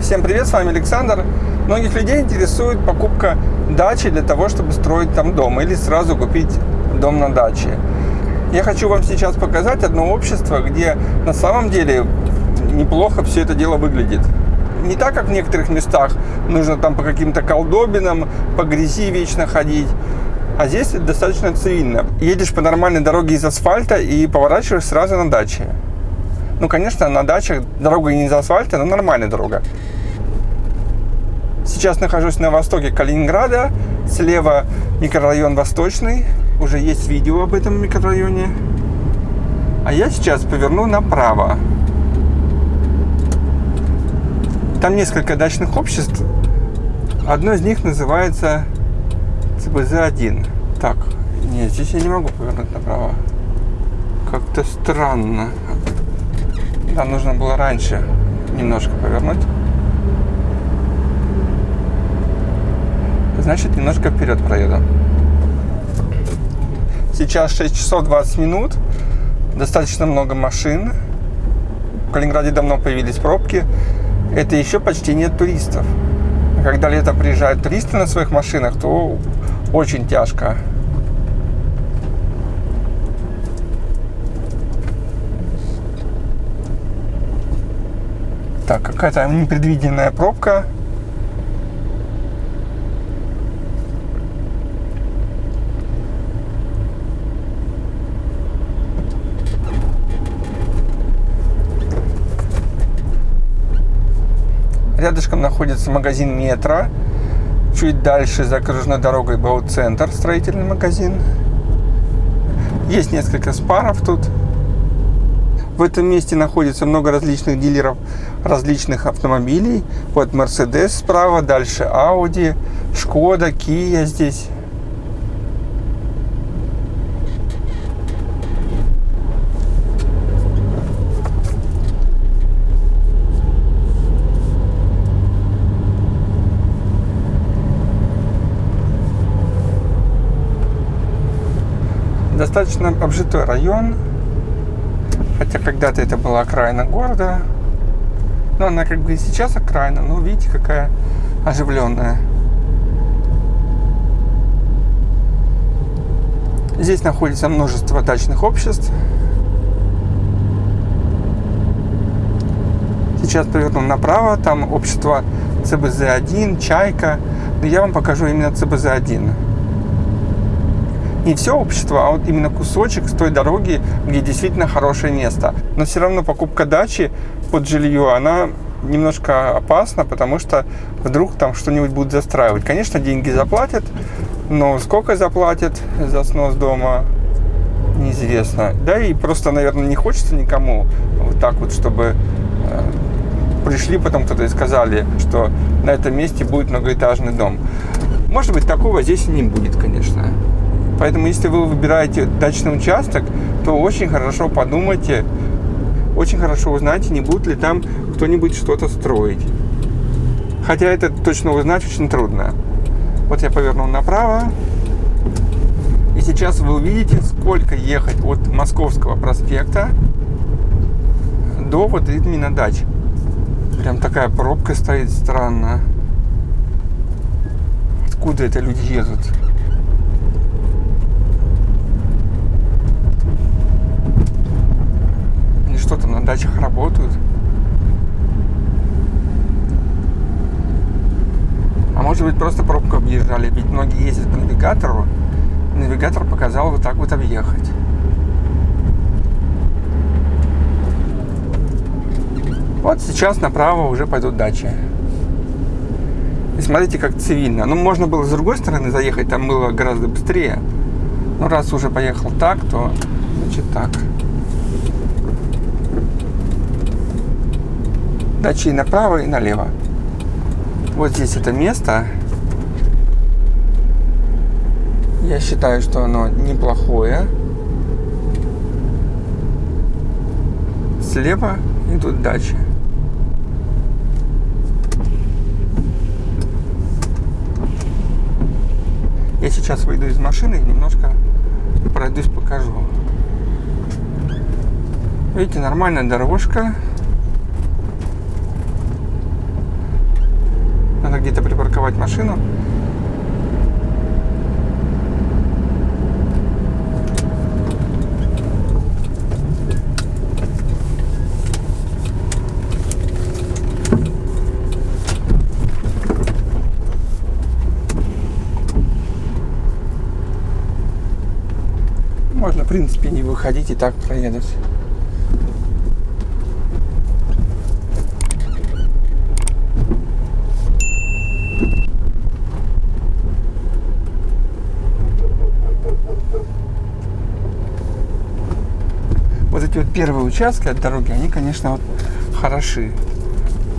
Всем привет, с вами Александр. Многих людей интересует покупка дачи для того, чтобы строить там дом или сразу купить дом на даче. Я хочу вам сейчас показать одно общество, где на самом деле неплохо все это дело выглядит. Не так, как в некоторых местах, нужно там по каким-то колдобинам, по грязи вечно ходить. А здесь достаточно цивильно. Едешь по нормальной дороге из асфальта и поворачиваешь сразу на даче. Ну, конечно, на дачах дорога не из асфальта, но нормальная дорога. Сейчас нахожусь на востоке Калининграда. Слева микрорайон Восточный. Уже есть видео об этом микрорайоне. А я сейчас поверну направо. Там несколько дачных обществ. Одно из них называется ЦБЗ-1. Так, нет, здесь я не могу повернуть направо. Как-то странно. Да, нужно было раньше немножко повернуть. Значит, немножко вперед проеду. Сейчас 6 часов 20 минут. Достаточно много машин. В Калининграде давно появились пробки. Это еще почти нет туристов. Когда летом приезжают туристы на своих машинах, то очень тяжко. Так, какая-то непредвиденная пробка. Рядышком находится магазин «Метро». Чуть дальше за окружной дорогой Бауцентр, строительный магазин. Есть несколько спаров тут. В этом месте находится много различных дилеров различных автомобилей. Вот Mercedes справа, дальше Audi, Шкода, Kia здесь. достаточно обжитой район. Хотя когда-то это была окраина города. Но она как бы и сейчас окраина. Но видите, какая оживленная. Здесь находится множество дачных обществ. Сейчас поверну направо. Там общество ЦБЗ-1, Чайка. Но я вам покажу именно ЦБЗ-1 не все общество, а вот именно кусочек с той дороги, где действительно хорошее место. Но все равно покупка дачи под жилье, она немножко опасна, потому что вдруг там что-нибудь будут застраивать. Конечно, деньги заплатят, но сколько заплатят за снос дома, неизвестно. Да и просто, наверное, не хочется никому вот так вот, чтобы э, пришли потом кто-то и сказали, что на этом месте будет многоэтажный дом. Может быть, такого здесь и не будет, конечно. Поэтому, если вы выбираете дачный участок, то очень хорошо подумайте, очень хорошо узнайте, не будет ли там кто-нибудь что-то строить. Хотя это точно узнать очень трудно. Вот я повернул направо. И сейчас вы увидите, сколько ехать от Московского проспекта до вот именно дач. Прям такая пробка стоит странно. Откуда это люди едут? что там на дачах работают. А может быть просто пробку объезжали, ведь многие ездят по навигатору. Навигатор показал вот так вот объехать. Вот сейчас направо уже пойдут дачи. И смотрите, как цивильно. Ну, можно было с другой стороны заехать, там было гораздо быстрее. Но раз уже поехал так, то значит так. Дачи направо и налево. Вот здесь это место. Я считаю, что оно неплохое. Слева идут дачи. Я сейчас выйду из машины и немножко пройдусь, покажу. Видите, нормальная дорожка. Где-то припарковать машину. Можно, в принципе, не выходить и так проедать. Эти вот первые участки от дороги, они, конечно, вот хороши.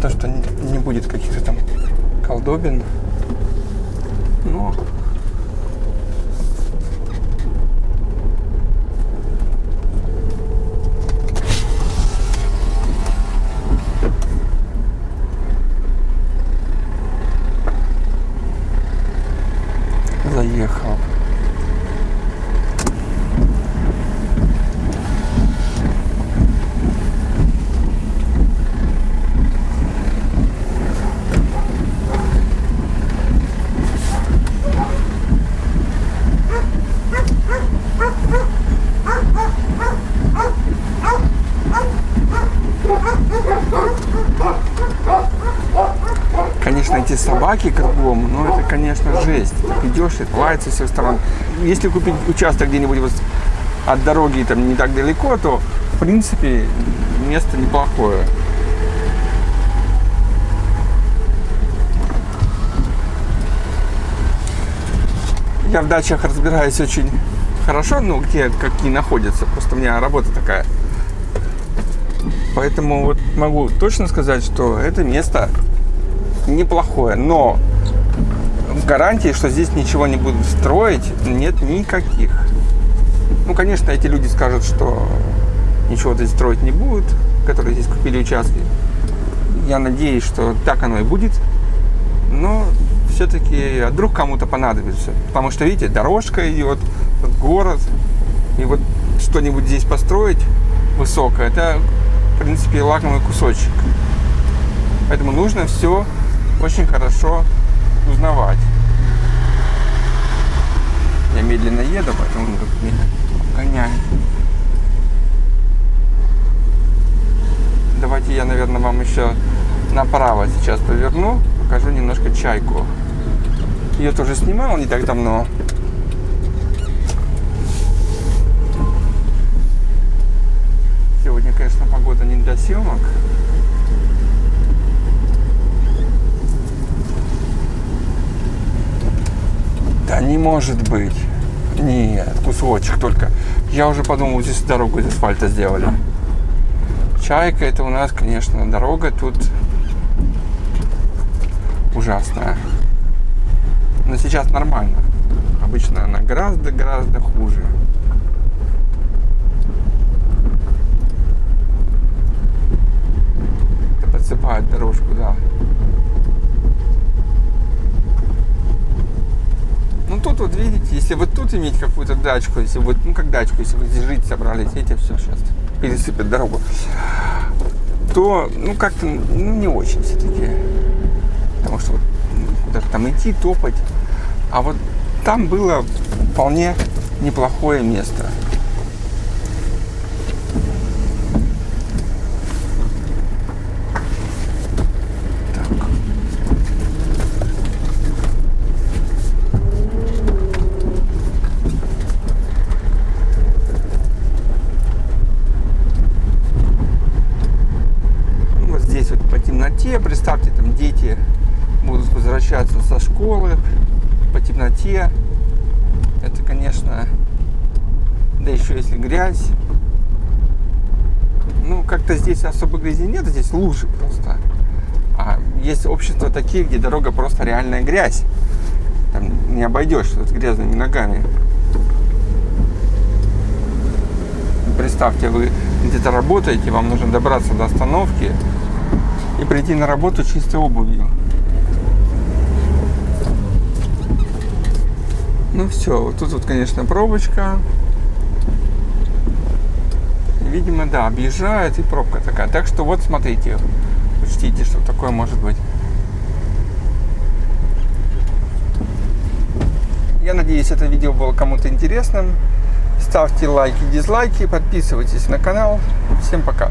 То, что не, будет каких-то там колдобин. Но заехал. Конечно, эти собаки кругом, ну это, конечно, жесть. Так идешь лается со всех сторон. Если купить участок где-нибудь вот от дороги там не так далеко, то, в принципе, место неплохое. Я в дачах разбираюсь очень хорошо, ну, где какие находятся. Просто у меня работа такая. Поэтому вот могу точно сказать, что это место неплохое. Но гарантии, что здесь ничего не будут строить, нет никаких. Ну, конечно, эти люди скажут, что ничего здесь строить не будут, которые здесь купили участки. Я надеюсь, что так оно и будет. Но все-таки а вдруг кому-то понадобится. Потому что, видите, дорожка идет, город. И вот что-нибудь здесь построить высокое, это, в принципе, лакомый кусочек. Поэтому нужно все очень хорошо узнавать. Я медленно еду, поэтому меня гоняет. Давайте я, наверное, вам еще направо сейчас поверну, покажу немножко чайку. Ее тоже снимал не так давно. Сегодня, конечно, погода не для съемок. Может быть. Нет, кусочек только. Я уже подумал, здесь дорогу из асфальта сделали. Чайка это у нас, конечно, дорога тут ужасная. Но сейчас нормально. Обычно она гораздо-гораздо хуже. Это подсыпает дорожку, да. Тут вот видите, если вот тут иметь какую-то дачку, если вот, ну как дачку, если вы здесь жить собрались, эти все сейчас пересыпят дорогу, то, ну как-то, ну не очень все-таки. Потому что вот куда-то там идти, топать. А вот там было вполне неплохое место. Представьте, там дети будут возвращаться со школы по темноте. Это, конечно, да еще если грязь. Ну, как-то здесь особо грязи нет, здесь лужи просто. А есть общества такие, где дорога просто реальная грязь. Там не обойдешь с грязными ногами. Представьте, вы где-то работаете, вам нужно добраться до остановки, и прийти на работу чистой обувью. Ну все, вот тут вот, конечно, пробочка. Видимо, да, объезжает и пробка такая. Так что вот смотрите, учтите, что такое может быть. Я надеюсь, это видео было кому-то интересным. Ставьте лайки, дизлайки, подписывайтесь на канал. Всем пока!